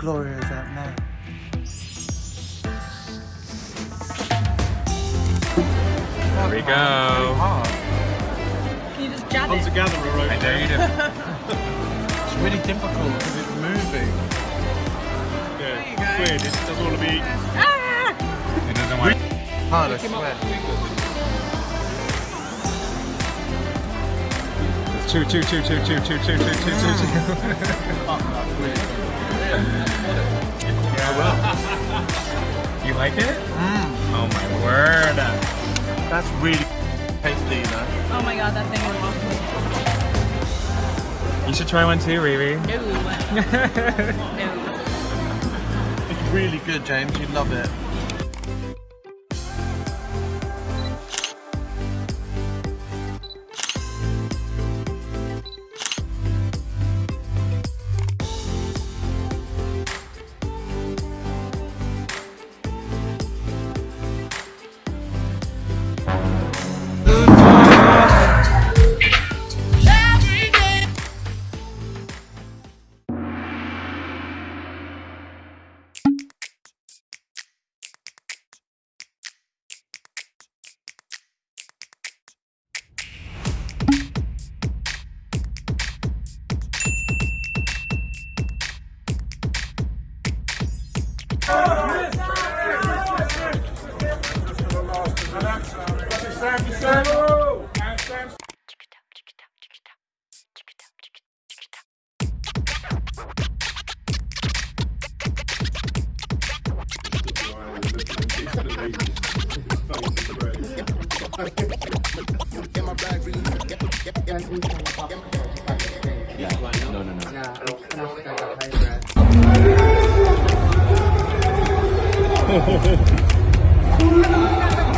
Gloria is out now. Here we go. Hard. Can you just jab Come it? together, I dare you to. It's really difficult because it's moving. Yeah, it's weird. It doesn't want to be. Ah! It doesn't want. Hard, I swear. It's chew, chew, chew, chew, chew, chew, chew, chew, chew, chew, chew. You like it? Mm, Oh my word. that's really tasty, you know. Oh my god, that thing is You should try one too, Riri. no. no. It's really good, James. You'd love it. No, no, no. Yeah,